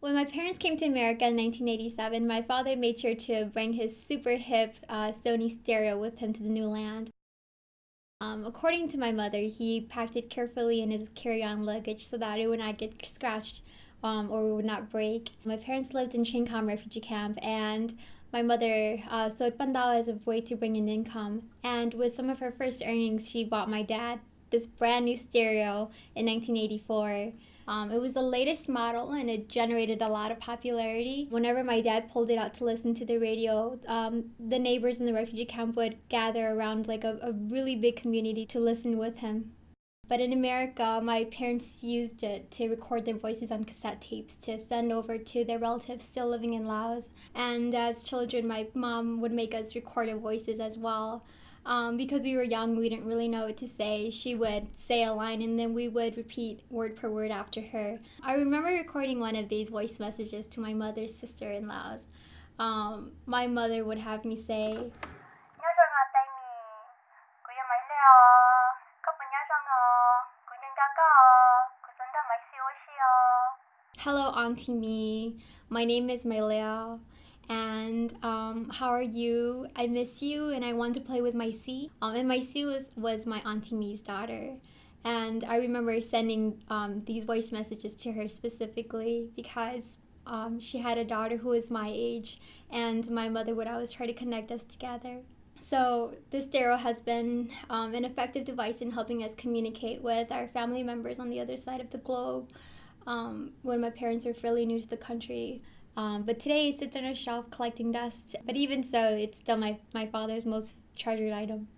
When my parents came to America in 1987, my father made sure to bring his super hip uh, Sony stereo with him to the new land. Um, according to my mother, he packed it carefully in his carry-on luggage so that it would not get scratched um, or would not break. My parents lived in Chiang Kham refugee camp and my mother uh, pandao as a way to bring in income. And with some of her first earnings, she bought my dad this brand new stereo in 1984. Um, it was the latest model and it generated a lot of popularity. Whenever my dad pulled it out to listen to the radio, um, the neighbors in the refugee camp would gather around like a, a really big community to listen with him. But in America, my parents used it to record their voices on cassette tapes to send over to their relatives still living in Laos. And as children, my mom would make us record our voices as well. Um, because we were young, we didn't really know what to say. She would say a line and then we would repeat word per word after her. I remember recording one of these voice messages to my mother's sister in laws. Um, my mother would have me say, Hello, Auntie Me. My name is Mailea and um, how are you? I miss you and I want to play with my C. Um, and my C was, was my Auntie Me's daughter. And I remember sending um, these voice messages to her specifically because um, she had a daughter who was my age, and my mother would always try to connect us together. So, this stereo has been um, an effective device in helping us communicate with our family members on the other side of the globe. Um, when my parents were fairly new to the country, um, but today it sits on a shelf collecting dust. But even so, it's still my, my father's most treasured item.